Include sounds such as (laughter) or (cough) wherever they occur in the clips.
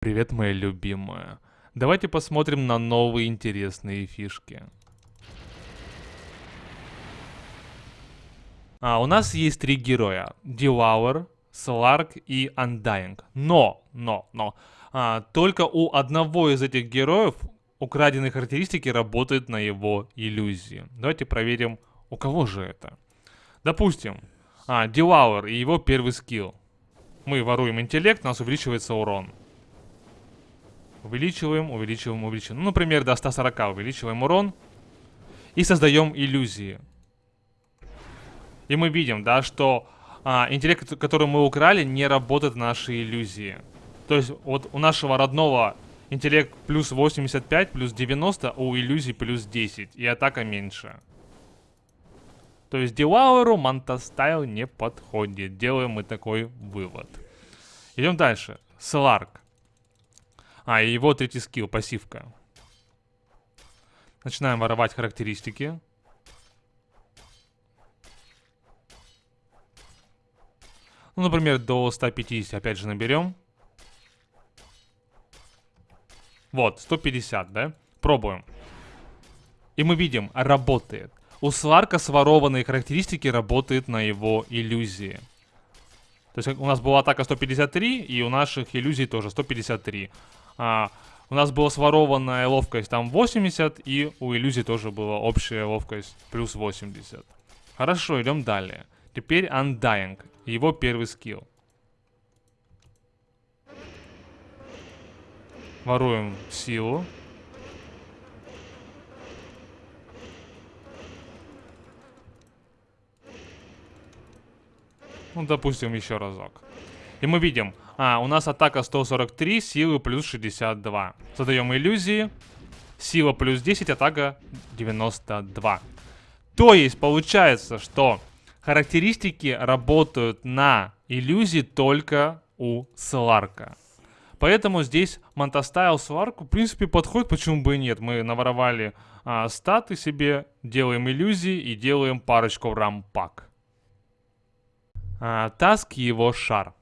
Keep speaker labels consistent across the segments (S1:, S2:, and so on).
S1: Привет, моя любимая. Давайте посмотрим на новые интересные фишки. А, у нас есть три героя. Devour, Slark и Undying. Но, но, но. А, только у одного из этих героев украденные характеристики работают на его иллюзии. Давайте проверим, у кого же это. Допустим, а, Devour и его первый скилл. Мы воруем интеллект, у нас увеличивается урон. Увеличиваем, увеличиваем, увеличиваем. Ну, например, до 140 увеличиваем урон. И создаем иллюзии. И мы видим, да, что а, интеллект, который мы украли, не работает в нашей иллюзии. То есть вот у нашего родного интеллект плюс 85, плюс 90, а у иллюзии плюс 10. И атака меньше. То есть Дилауэру Мантастайл не подходит. Делаем мы такой вывод. Идем дальше. Сларк. А, и его третий скилл, пассивка. Начинаем воровать характеристики. Ну, например, до 150 опять же наберем. Вот, 150, да? Пробуем. И мы видим, работает. У Сларка сворованные характеристики работают на его иллюзии. То есть у нас была атака 153, и у наших иллюзий тоже 153. А, у нас была сворованная ловкость там 80, и у иллюзий тоже была общая ловкость плюс 80. Хорошо, идем далее. Теперь Undying. Его первый скилл. Воруем силу. Ну, допустим, еще разок. И мы видим, а, у нас атака 143, силы плюс 62. Задаем иллюзии. Сила плюс 10, атака 92. То есть, получается, что характеристики работают на иллюзии только у Сларка. Поэтому здесь Manta Style Сларку, в принципе, подходит, почему бы и нет. Мы наворовали а, статы себе, делаем иллюзии и делаем парочку рампаг. А, Tusk его шар.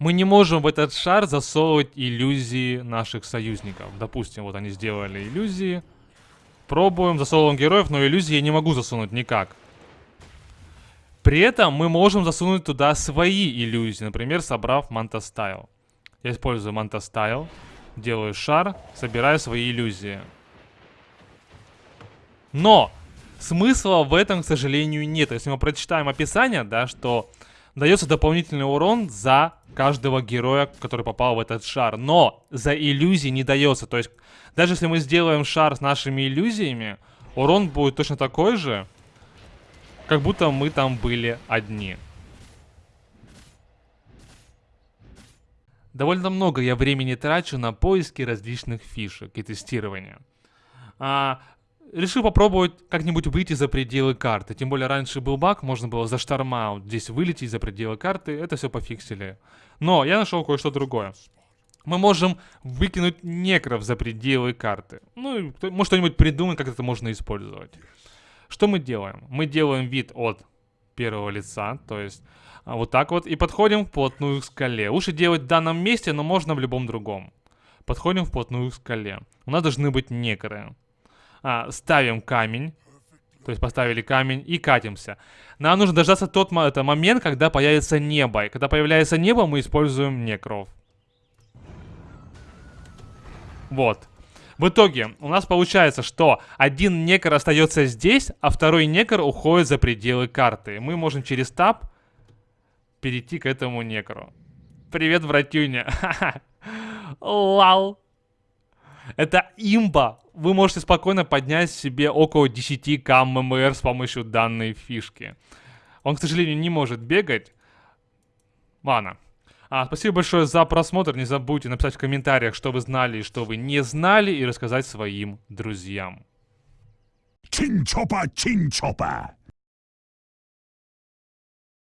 S1: Мы не можем в этот шар засовывать иллюзии наших союзников. Допустим, вот они сделали иллюзии. Пробуем, засовываем героев, но иллюзии я не могу засунуть никак. При этом мы можем засунуть туда свои иллюзии, например, собрав Manta Style. Я использую Мантастайл, делаю шар, собираю свои иллюзии. Но смысла в этом, к сожалению, нет. Если мы прочитаем описание, да, что дается дополнительный урон за каждого героя, который попал в этот шар. Но за иллюзии не дается. То есть, даже если мы сделаем шар с нашими иллюзиями, урон будет точно такой же, как будто мы там были одни. Довольно много я времени трачу на поиски различных фишек и тестирования. А, решил попробовать как-нибудь выйти за пределы карты. Тем более раньше был баг, можно было за шторма здесь вылететь за пределы карты. Это все пофиксили. Но я нашел кое-что другое. Мы можем выкинуть некров за пределы карты. Ну, может что-нибудь придумать, как это можно использовать. Что мы делаем? Мы делаем вид от первого лица, то есть а, вот так вот, и подходим вплотную к скале. Лучше делать в данном месте, но можно в любом другом. Подходим вплотную к скале. У нас должны быть некры. А, ставим камень, то есть поставили камень и катимся. Нам нужно дождаться тот это момент, когда появится небо. И когда появляется небо, мы используем некров. Вот. В итоге у нас получается, что один некр остается здесь, а второй некр уходит за пределы карты. Мы можем через таб перейти к этому некру. Привет, братюня. (laughs) Лал. Это имба. Вы можете спокойно поднять себе около 10 к ММР с помощью данной фишки. Он, к сожалению, не может бегать. Ладно. А, спасибо большое за просмотр. Не забудьте написать в комментариях, что вы знали и что вы не знали, и рассказать своим друзьям.
S2: Чин-чопа, чин-чопа.